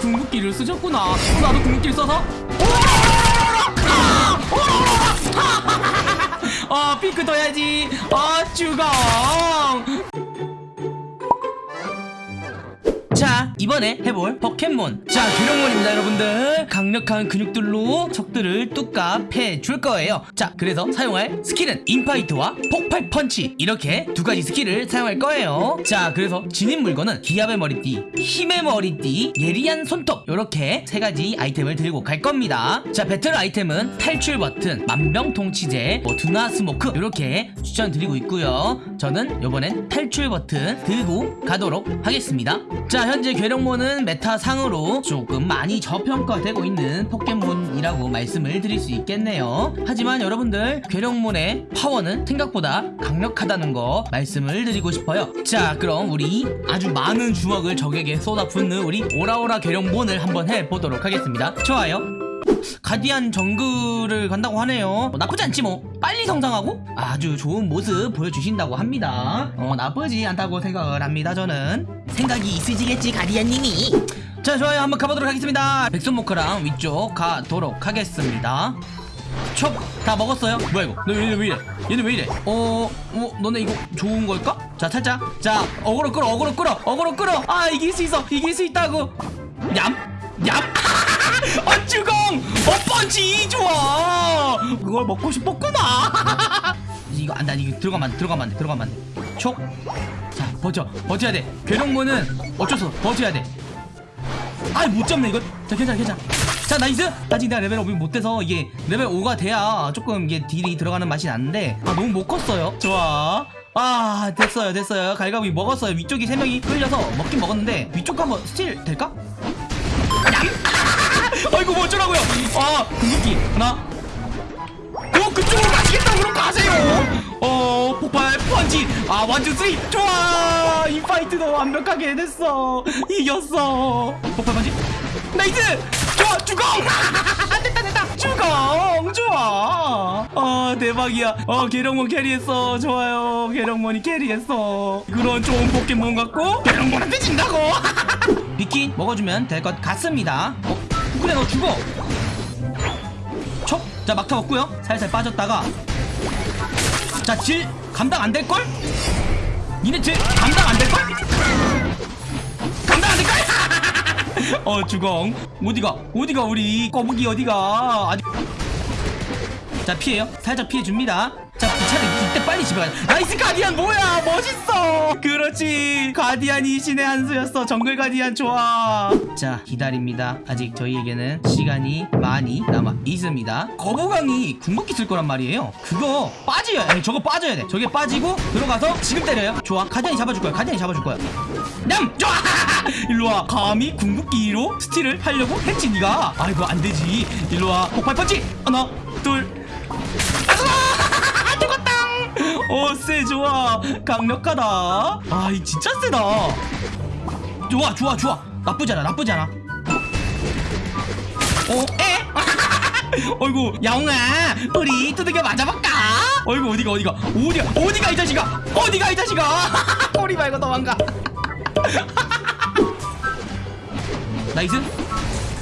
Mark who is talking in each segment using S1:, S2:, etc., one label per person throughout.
S1: 궁극기를 쓰셨구나. 나도 궁극기를 써서? 아 핑크 돼지. 아 주공 이번에 해볼 포켓몬. 자 괴력몬입니다 여러분들. 강력한 근육들로 적들을 뚜까 패줄 거예요. 자 그래서 사용할 스킬은 인파이트와 폭발 펀치. 이렇게 두 가지 스킬을 사용할 거예요. 자 그래서 진입 물건은 기합의 머리띠 힘의 머리띠 예리한 손톱. 이렇게 세 가지 아이템을 들고 갈 겁니다. 자 배틀 아이템은 탈출 버튼 만병통치제 뭐 둔화 smoke. 이렇게 추천드리고 있고요. 저는 요번엔 탈출 버튼 들고 가도록 하겠습니다. 자 현재 괴력몬은 meta상으로 조금 많이 저평가되고 있는 포켓몬이라고 말씀을 드릴 수 있겠네요. 하지만 여러분들 괴력몬의 파워는 생각보다 강력하다는 거 말씀을 드리고 싶어요. 자 그럼 우리 아주 많은 주먹을 적에게 쏟아붓는 우리 오라오라 괴력몬을 한번 해보도록 하겠습니다. 좋아요 가디안 정글을 간다고 하네요. 뭐 나쁘지 않지 뭐. 빨리 성장하고 아주 좋은 모습 보여주신다고 합니다. 어 나쁘지 않다고 생각을 합니다 저는. 생각이 있으시겠지 가디안님이. 자 좋아요. 한번 가보도록 하겠습니다. 백솜모카랑 위쪽 가도록 하겠습니다. 촉다 먹었어요? 뭐야 이거? 너 얘네 왜 이래? 얘네 왜 이래? 어, 어 너네 이거 좋은 걸까? 자 살짝. 자 어그로 끌어 어그로 끌어 어그로 끌어. 아 이길 수 있어 이길 수 있다고. 얌 얌! 펀치 좋아! 그걸 먹고 싶었구나! 이거 안돼 이거 들어가면 들어가면 안돼 들어가면 안돼. 촉! 자 버텨 버텨야 돼. 괴력몬은 어쩔 수 없어 버텨야 돼. 아이 못 잡네 이거. 자 괜찮아 괜찮아. 자 nice. 아직 내가 level up이 못 돼서 이게 레벨 5가 돼야 조금 이게 deal이 들어가는 맛이 나는데 아 너무 못 컸어요. 좋아. 아 됐어요 됐어요. 갈가부기 먹었어요. 위쪽이 3명이 끌려서 먹긴 먹었는데 위쪽 한번 steal 될까? 어쩌라고요 아 궁극기 하나. 어 그쪽으로 가시겠다 그럼 가세요? 어 폭발 펀치. 아 one two three. 좋아. 인파이트도 완벽하게 해냈어. 이겼어. 폭발 펀치. nice. 좋아 주공. 됐다 됐다. 주공. 좋아. 아 대박이야. 어 괴력몬 carry했어. 좋아요. 괴력몬이 carry했어. 그런 좋은 포켓몬 갖고 괴력몬한테 진다고. 비키 먹어주면 될 것 같습니다. 어? 그래 너 죽어. 촉! 자 막타 먹고요. 살살 빠졌다가. 자 deal 감당 안 될걸? 니네 deal 감당 안 될걸? 감당 안 될걸? 어 주공. 어디가? 어디가 우리? 거북이 어디가? 아직 자 피해요. 살짝 피해줍니다 자 차라리 이때 빨리 집에 가자. nice 가디안 뭐야? 멋있어. 그렇지. 가디안이 신의 한 수였어. 정글 가디안 좋아. 자 기다립니다. 아직 저희에게는 시간이 많이 남아 있습니다. 거부강이 궁극기 쓸 거란 말이에요. 그거 빠져야 돼 저거 빠져야 돼. 저게 빠지고 들어가서 지금 때려요. 좋아. 가디안이 잡아줄 거야. 가디안이 잡아줄 거야. 냠! 좋아! 일로와. 감히 궁극기로 스틸을 하려고 했지 니가? 아이고 안되지. 일로와. 폭발 펀치! 하나 둘 어쎄 좋아. 강력하다. 아 이 진짜 세다. 좋아 좋아 좋아. 나쁘지 않아 나쁘지 않아. 어? 에? 어이구 야옹아 우리 두들겨 맞아볼까? 어이구 어디가 어디가? 어디가 어디가 이 자식아? 어디가 이 자식아? 꼬리 말고 도망가. nice.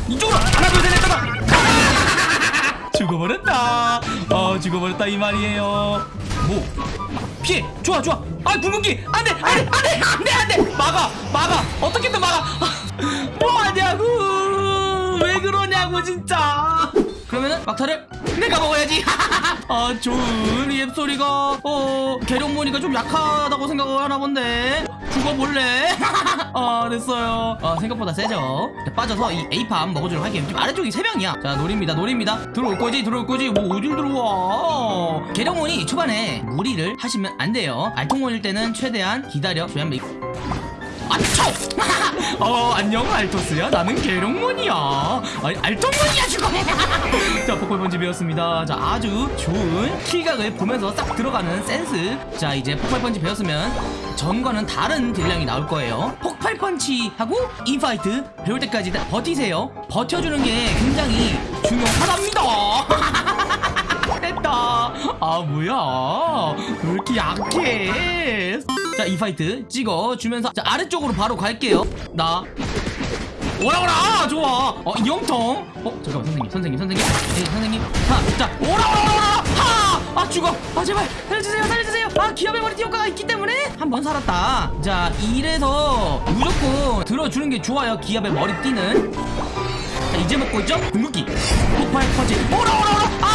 S1: 이쪽으로 하나 둘셋 넷 다섯. 죽어버렸다. 어 죽어버렸다 이 말이에요 뭐 피해. 좋아 좋아. 아 궁극기. 안돼 안돼 안돼 안돼 안돼. 막아 막아. 어떻게든 막아. 뭐하냐고. 왜 그러냐고 진짜. 그러면은 막타를 내가 먹어야지. 아 좋은 이 앱소리가. 어 계룡 모니가 좀 약하다고 생각을 하나 본데 죽어볼래? 아 됐어요. 아 생각보다 세죠? 자, 빠져서 이 A팜 먹어주도록 할게요 지금 아래쪽이 3명이야. 자 노립니다 노립니다. 들어올 거지 들어올 거지. 뭐 어딜 들어와? 계룡몬이 초반에 무리를 하시면 안 돼요. 알통몬일 때는 최대한 기다려 줘야 합니다 아초! 어 안녕 알토스야. 나는 괴력몬이야. 아니 알통몬이야 지금. 자 폭발펀치 배웠습니다. 자 아주 좋은 킬각을 보면서 싹 들어가는 센스. 자 이제 폭발펀치 배웠으면 전과는 다른 deal량이 나올 거예요. 폭발펀치하고 인파이트 배울 때까지 버티세요. 버텨주는 게 굉장히 중요하답니다. 됐다. 아 뭐야? 왜 이렇게 약해 자 인파이트 찍어주면서 자 아래쪽으로 바로 갈게요. 나. 오라 오라 아, 좋아. 어 영통. 어 잠깐만 선생님 선생님 선생님. 네, 선생님. 하자 오라 오라 하아 죽어. 아 제발. 살려주세요 살려주세요. 아 기합의 머리띠 효과가 있기 때문에? 한 번 살았다. 자 이래서 무조건 들어주는 게 좋아요 기합의 머리띠는. 자 이제 먹고 있죠? 궁극기. 폭발 펀치 오라 오라 안돼 안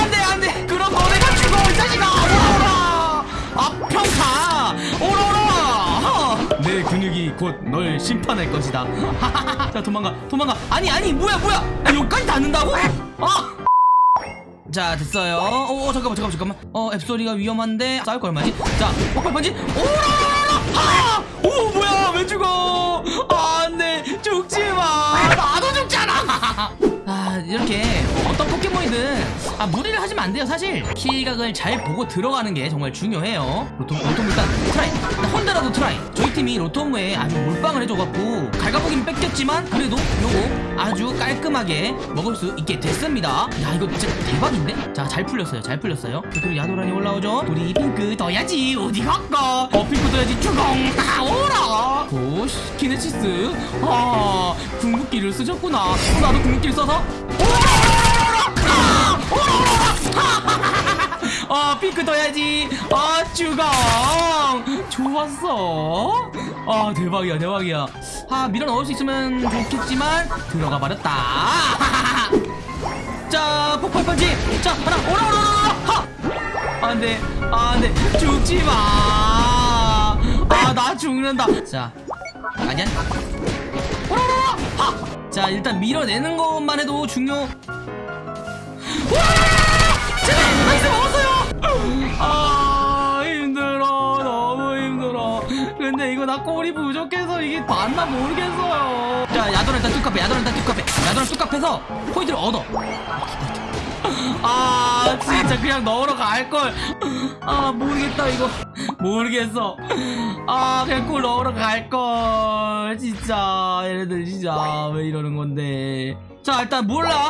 S1: 곧 널 심판할 것이다. 자 도망가 도망가. 아니 아니 뭐야 뭐야? 아, 여기까지 닿는다고? 아 자 됐어요. 어, 어 잠깐만 잠깐만 잠깐만. 어 앱소리가 위험한데 싸울 거 얼마지? 자 폭발 번지. 오라라라 아오 뭐야 왜 죽어? 아, 안돼. 죽지마. 나도 죽잖아. 아 이렇게 어떤 포켓몬이든 아 무리를 하시면 안 돼요 사실. 킬각을 잘 보고 들어가는 게 정말 중요해요. 로토 로토 일단 try. 혼자라도 try. 저희 팀이 로토무에 아주 몰빵을 해줘갖고 갈가부기는 뺏겼지만 그래도 요거 아주 깔끔하게 먹을 수 있게 됐습니다. 야 이거 진짜 대박인데? 자 잘 풀렸어요. 잘 풀렸어요. 자, 그리고 야도란이 올라오죠. 우리 핑크 돼지. 어디 갈까 어 핑크 돼지. 주공. 아 오라. 오 키네시스. 아 궁극기를 쓰셨구나. 어, 나도 궁극기를 써서 어 핑크 더야지. 어 주공. 좋았어. 아 대박이야 대박이야. 아 밀어 넣을 수 있으면 좋겠지만 들어가 버렸다. 자 폭발 펀치 자 하나 오라 오라 오라 하! 안돼 안돼. 죽지 마 아 나 죽는다. 자 아니야? 오라 오라 하자 일단 밀어내는 것만 해도 중요. 와 먹었어요! 아 힘들어. 너무 힘들어. 근데 이거 나 꼴이 부족해서 이게 맞나 모르겠어요. 자 야도를 일단 뚝카페 야도를 일단 뚝카페 야도를 뚝카페서 포인트를 얻어. 아 진짜 그냥 넣으러 갈걸. 아 모르겠다 이거. 모르겠어. 아 그냥 골 넣으러 갈걸. 진짜. 얘네들 진짜 왜 이러는 건데. 자 일단 몰라.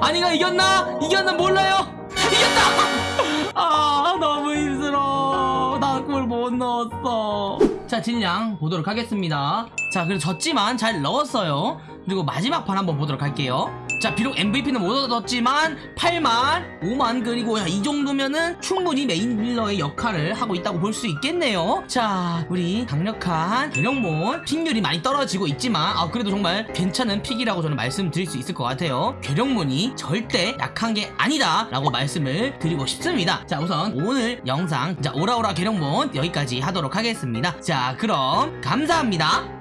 S1: 아니가 이겼나? 이겼나 몰라요 이겼다! 아 너무 힘들어. 나 골 못 넣었어. 자 deal량 보도록 하겠습니다. 자 그래도 졌지만 잘 넣었어요. 그리고 마지막 판 한번 보도록 할게요 자 비록 MVP는 못 얻었지만 8만 5만 그리고 이 정도면은 충분히 main dealer의 역할을 하고 있다고 볼 수 있겠네요. 자 우리 강력한 괴력몬 pick률이 많이 떨어지고 있지만 아 그래도 정말 괜찮은 pick이라고 저는 말씀드릴 수 있을 것 같아요. 괴력몬이 절대 약한 게 아니다 라고 말씀을 드리고 싶습니다. 자 우선 오늘 영상 자 오라오라 괴력몬 여기까지 하도록 하겠습니다. 자 그럼 감사합니다